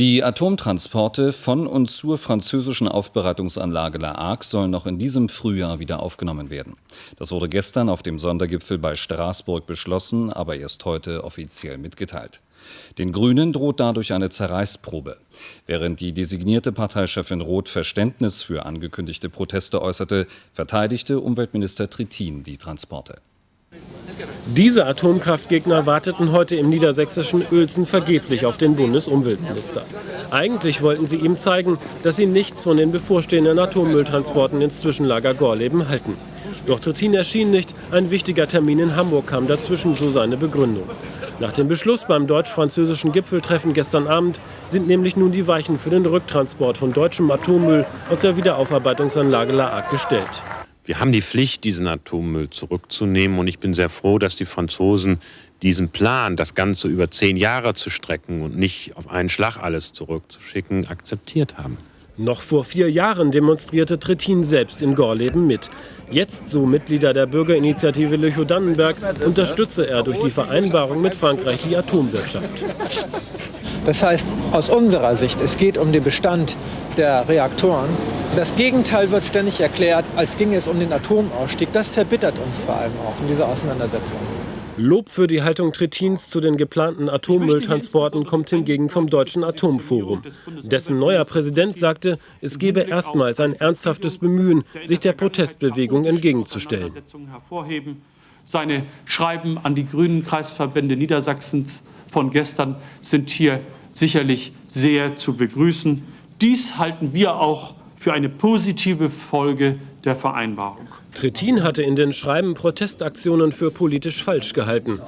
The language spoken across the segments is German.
Die Atomtransporte von und zur französischen Aufbereitungsanlage La Hague sollen noch in diesem Frühjahr wieder aufgenommen werden. Das wurde gestern auf dem Sondergipfel bei Straßburg beschlossen, aber erst heute offiziell mitgeteilt. Den Grünen droht dadurch eine Zerreißprobe. Während die designierte Parteichefin Roth Verständnis für angekündigte Proteste äußerte, verteidigte Umweltminister Trittin die Transporte. Diese Atomkraftgegner warteten heute im niedersächsischen Uelzen vergeblich auf den Bundesumweltminister. Eigentlich wollten sie ihm zeigen, dass sie nichts von den bevorstehenden Atommülltransporten ins Zwischenlager Gorleben halten. Doch Trittin erschien nicht, ein wichtiger Termin in Hamburg kam dazwischen, so seine Begründung. Nach dem Beschluss beim deutsch-französischen Gipfeltreffen gestern Abend sind nämlich nun die Weichen für den Rücktransport von deutschem Atommüll aus der Wiederaufarbeitungsanlage La Hague gestellt. Wir haben die Pflicht, diesen Atommüll zurückzunehmen. Und ich bin sehr froh, dass die Franzosen diesen Plan, das Ganze über zehn Jahre zu strecken und nicht auf einen Schlag alles zurückzuschicken, akzeptiert haben. Noch vor vier Jahren demonstrierte Trittin selbst in Gorleben mit. Jetzt, so Mitglieder der Bürgerinitiative Lüchow-Dannenberg, unterstütze er durch die Vereinbarung mit Frankreich die Atomwirtschaft. Das heißt, aus unserer Sicht, es geht um den Bestand der Reaktoren. Das Gegenteil wird ständig erklärt, als ginge es um den Atomausstieg. Das verbittert uns vor allem auch in dieser Auseinandersetzung. Lob für die Haltung Trittins zu den geplanten Atommülltransporten kommt hingegen vom Deutschen Atomforum. Dessen neuer Präsident sagte, es gebe erstmals ein ernsthaftes Bemühen, sich der Protestbewegung entgegenzustellen. Seine Schreiben an die grünen Kreisverbände Niedersachsens von gestern sind hier sicherlich sehr zu begrüßen. Dies halten wir auch für eine positive Folge der Vereinbarung. Trittin hatte in den Schreiben Protestaktionen für politisch falsch gehalten.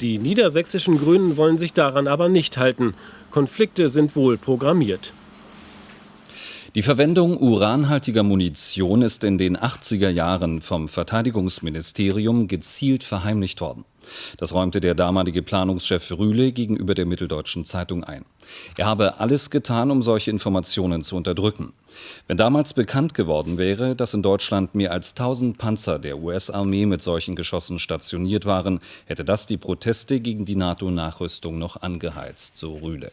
Die niedersächsischen Grünen wollen sich daran aber nicht halten. Konflikte sind wohl programmiert. Die Verwendung uranhaltiger Munition ist in den 80er Jahren vom Verteidigungsministerium gezielt verheimlicht worden. Das räumte der damalige Planungschef Rühle gegenüber der Mitteldeutschen Zeitung ein. Er habe alles getan, um solche Informationen zu unterdrücken. Wenn damals bekannt geworden wäre, dass in Deutschland mehr als 1000 Panzer der US-Armee mit solchen Geschossen stationiert waren, hätte das die Proteste gegen die NATO-Nachrüstung noch angeheizt, so Rühle.